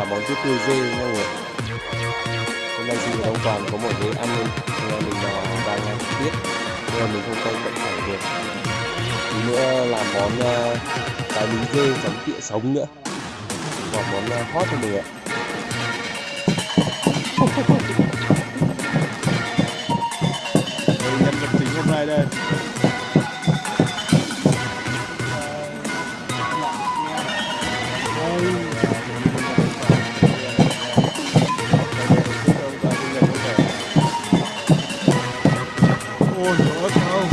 dê và món tiết tươi dê nha mọi người. Hôm nay chị Đông Toàn có một cái ăn nên anh mình là đang ăn tiết. Nên là mình không quay bệnh phải được. Tí nữa làm món uh, cái miếng dê chấm tịa sống nữa. Và món uh, hot cho mình ạ. Đây nhân vật chính hôm nay đây. Ôi ớt không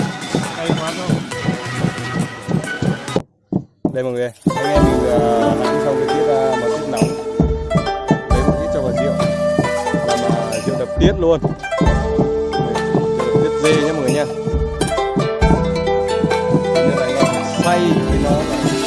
Hay quá không đây mọi người anh em mình ờ, uh, làm xong cái tiết ờ, uh, mà tiết nóng. Lấy một ít cho vào rượu. Làm uh, rượu đập tiết luôn. Rượu đập tiết dê nhé mọi người nha nên là anh em xay thì nó là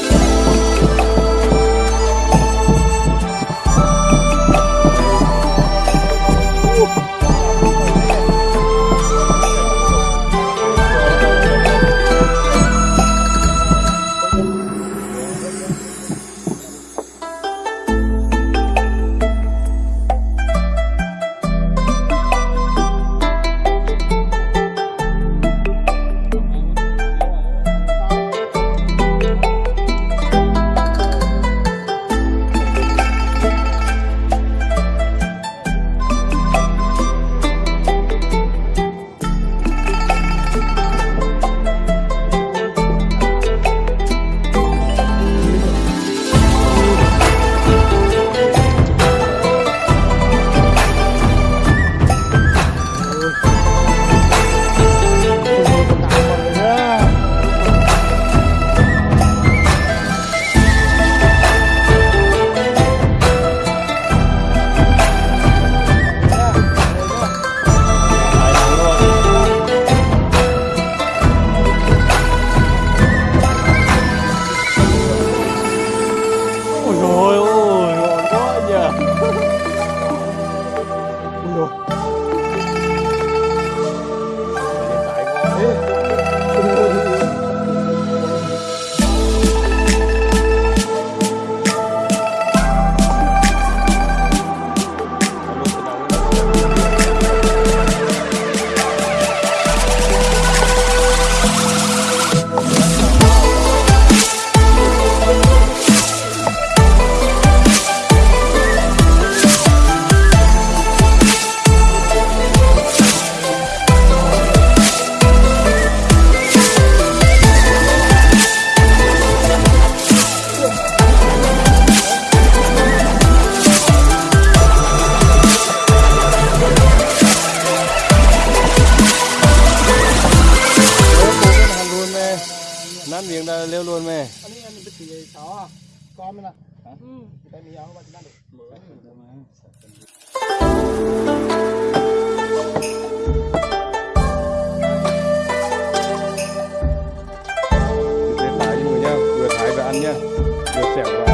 kecil sawah Kau mana? Hmm. Kita ni yang apa kita nak? Để thái cho mọi người nha. Vừa thái và ăn nha. Vừa xẻo và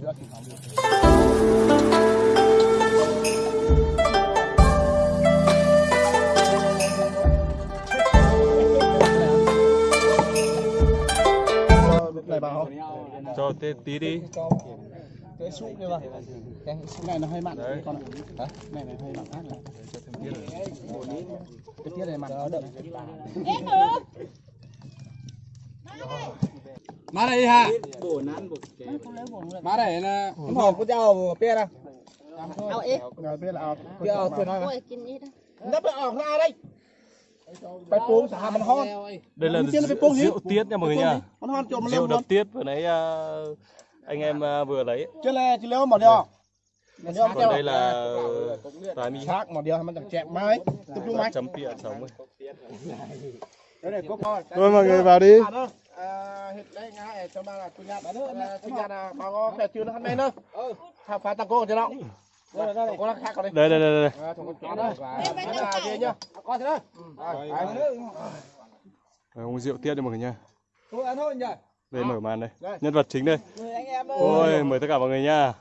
nữa này bảo không? Cho tí, tí đi. Cái súp kia mà. Cái súp này nó hơi mặn đấy con ạ. Này này hơi mặn khác này. Cái tiết này mặn nó đậm. Em được. đây ha má đây là không hộp của cháu bia đâu เอาเอ๊ะ rồi bia là bia ở thôi โอ้ nói ยกินนี่นะ nắp ở ra đây bài cuốn xả mình hon đây là Bên trên là cái bông rượu tiết nha mọi người nha mình hon trộm rượu lên luôn đập tiết vừa nãy à, anh em à, vừa lấy chứ là chỉ léo một điều một điều còn đây là tái mi khác một điều mình chẳng chẹp mai tập trung mai chấm pịa sống ấy. đây này có con thôi mọi người vào đi hiện đây ngay trong đó là chủ nhà chủ nhà là bà có phải chưa nó hắn đây nữa phá phá tăng cô cho nó có nó khác còn đây đây đây đây đây À, thùng con đó là gì nhá? con thế đó Rồi, uống rượu tiết đi mọi người nha. Thôi ăn thôi nhỉ? Đây mở màn đây. Đây. nhân vật chính đây. Mời anh em ơi. Ôi mời tất cả mọi người nha.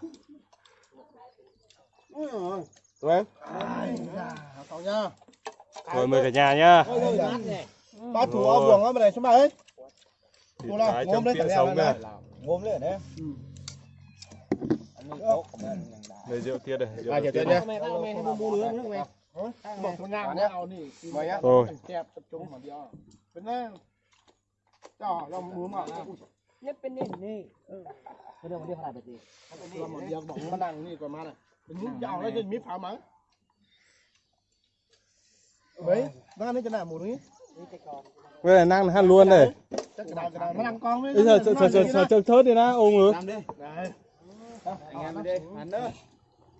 Tụi em rồi. Mời cả nhà nha Ừ. ba thủ ao buồng á bên này xuống bà ấy thủ là ngôm lên thẳng sống này ngôm lên đấy đây rượu tiết đây. rượu tiết nhá rồi nhất bên nền nè cái đường đi phải là gì cái đường đi bỏ nó đang nè còn mà này. Mình nhúng vào nó cho mít phá mắng đấy ra nó cho nào một đấy Bây giờ năng ăn luôn đây nó con đấy bây giờ chờ chờ chờ chờ thớt đi na ôm ngứa làm đi đấy anh em đi ăn nữa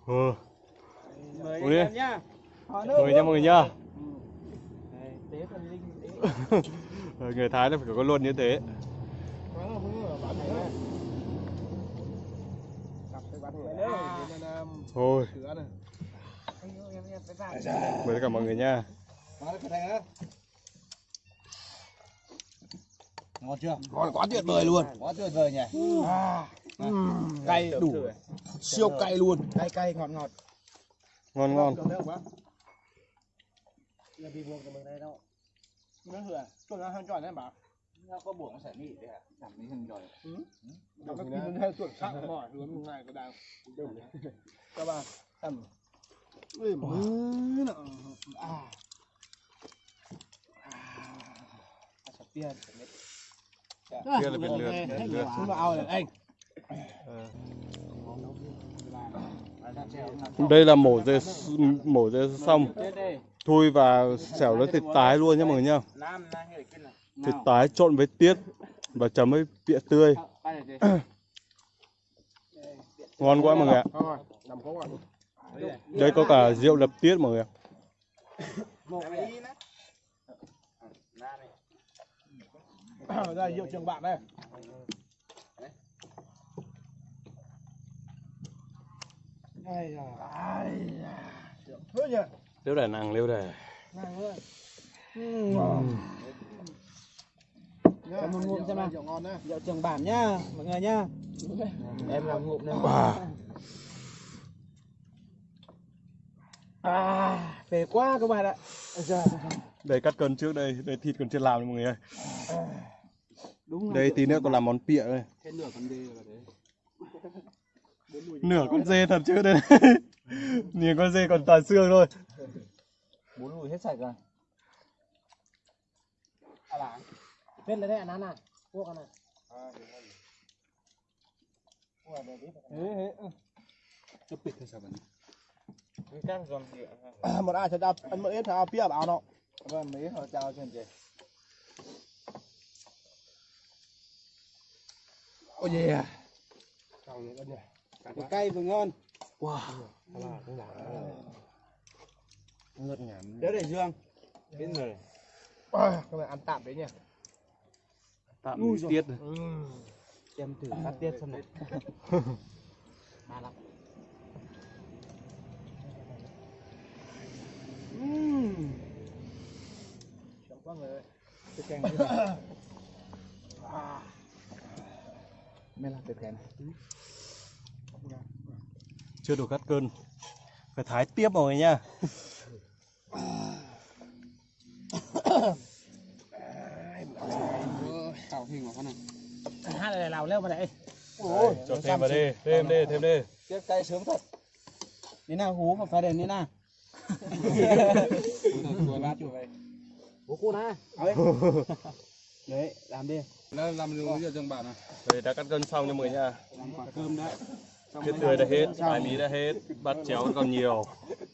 ừ mời đi. anh em nhá mọi người nha mọi người nha người Thái nó phải có luôn như thế thôi mời tất cả mọi người nha ngon chưa? Ngon quá tuyệt vời luôn. Quá tuyệt vời nhỉ? Cay đủ. Siêu cay luôn. Cay cay ngọt ngọt. Ngon ngon. Nó hửa cho nó hơn chọn đấy có sẽ để làm mấy hình rồi nó có tin theo chuẩn xác mỏi hướng ngày có đào các bạn tầm ui mứ nọ. À. Tiền kia là biệt lượt biệt lượt xuống vào này anh đây là mổ dê mổ dê xong thui và xẻo lấy thịt tái luôn nhá mọi người nhá. Thịt tái trộn với tiết và chấm với pịa tươi. Ngon quá mọi người ạ. Đây có cả rượu đập tiết mọi người ạ một cái nè ra hiệu trường bạn đây. Ai da ai da thôi nhỉ? Liêu đài nàng liêu đài Em một ngụm xem nào. Rượu ngon đấy. Rượu trường bản nhá mọi người nhá. Em làm ngụm này à, à phê quá các bạn ạ. Đây cắt cân trước đây đây thịt còn chưa làm mọi người ơi Đúng rồi, đây tí nữa còn làm món pịa đây. Nửa con dê vào đấy. nửa con dê thật chứ đây. Nhìn con dê còn toàn xương thôi. Bốn lùi hết sạch rồi. À láng. Vết đấy ăn ăn này. Cô này. À, đúng rồi. Một ai sẽ đập ăn mấy thằng pia bảo nó. Vâng mấy họ chào chuyện gì. Ôi yeah vừa cay vừa ngon. Ngất ngảm. Đỡ để dương. Bên rồi à, cái này ăn tạm đấy nhỉ. Tạm tiết này. em thử cắt tiết xem này Chẳng có người cái Ừ. chưa đủ cắt cơn. Phải thái tiếp rồi nha. Tạo hình của con này. Hát này lào leo vào đây. Cho thêm vào đi thêm đi thêm đi tiếp tay sướng thật. Thế nào hú mà phải đèn thế nào bố cô na Đấy, làm đi. Nó làm được bây giờ chẳng bạn à? Rồi đã cắt cân xong cho mọi người nha. Quả cơm đấy Thịt tươi đã hết, thái mí đã hết, bát chéo còn nhiều.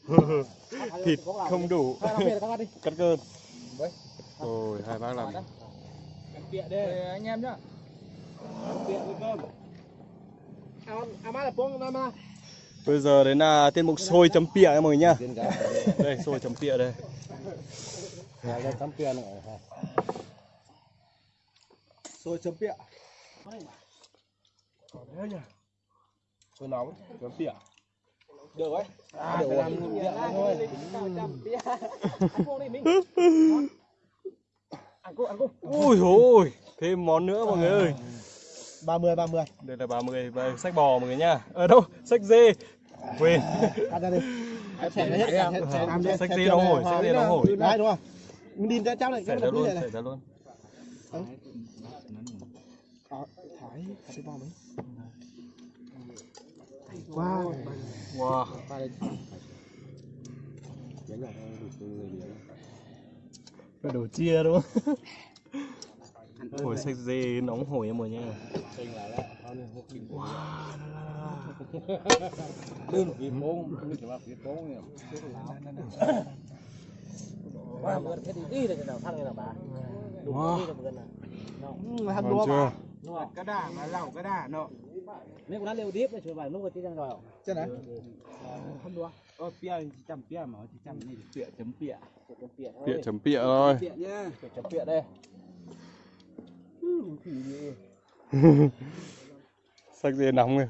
Thịt không đủ. Cắt cơn Rồi hai bác làm. Bịa đi anh em nhá. Bịa với cơm Bây giờ đến là tiết mục xôi chấm pịa nha mọi người nhá. Đây. Xôi chấm pịa đây xôi chấm pịa xôi nóng chấm pịa được đấy à, được làm pịa thôi. buông đi mình. Ăn cô ăn cô Ui ôi thêm món nữa mọi người ơi. ba mươi ba mươi. Đây là 30 và sách bò mọi người nhá Ở đâu? Sách dê. Quên. Cắt ra đi. Sách dê nóng hổi, sách dê nóng hổi. Đấy đúng không? Mình đi ra cháu này. Xảy ra luôn, xảy ra luôn. Ờ, thái thái bò mấy wow Wow Phải đổ chia đúng không? Hổi sách dê nóng hổi em mọi nha qua bữa thế thì đi được nào thằng này là bà đúng đi được bữa nào làm Ngon đua chưa? Đúng không? Cái đà mà lẩu cái đà nó nếu có liều tiếp thì chưa bài lúc mà tí đang rồi chứ này không đua. Ờ pia chấm pia mà chỉ chấm này pia chấm pia Pịa chấm pịa thôi. Pia nhá. Chấm bịa đây. Sách dê nóng rồi.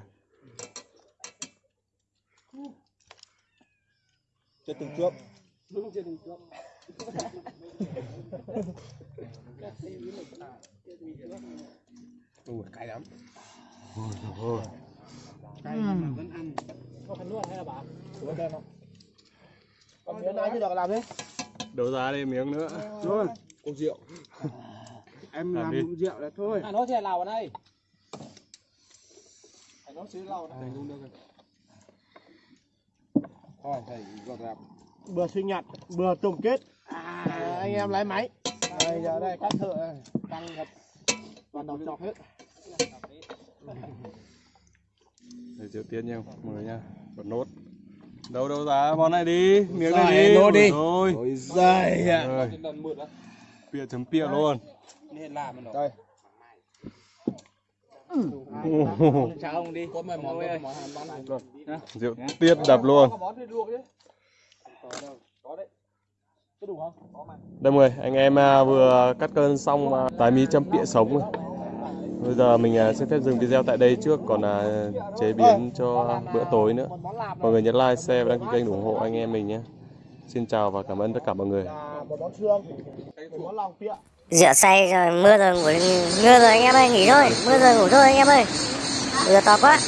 Cho từng chuốc Ui cay lắm. Cay mà vẫn ăn. Có phần nuốt hay là bà Ủa đây không? Còn miếng này chưa được làm đi. Đấu giá đây miếng nữa. Rồi. Cốc rượu. Em Làm làm rượu là thôi. À nó thì lào ở đây. Nó xứ lau này. Luôn được thôi thầy gọt làm. Bữa sinh nhật bữa tổng kết. À, anh em lái máy. Đây giờ đây các thợ. Tăng thật toàn đầu chọc hết Để rượu tiên nha mọi người nha. Còn nốt. Đâu đấu giá món này đi. Miếng này Rồi, đi. nốt đi. Rồi ôi giời ạ. Rồi. Pịa chấm pịa luôn. Đây. Mày món món bán Rượu tiết đập luôn. Có món thì luộc chứ. Có đấy. Có đủ không? Có mà Đây mọi người, anh em à, vừa cắt cơn xong à, tái mí chấm pịa sống rồi. Bây giờ mình à, xin phép dừng video tại đây trước còn là chế biến cho bữa tối nữa. Mọi người nhấn like, share và đăng ký kênh ủng hộ anh em mình nhé. Xin chào và cảm ơn tất cả mọi người. rửa say rồi mưa rồi ngủ mưa rồi anh em ơi nghỉ thôi mưa rồi ngủ thôi anh em ơi Mưa to quá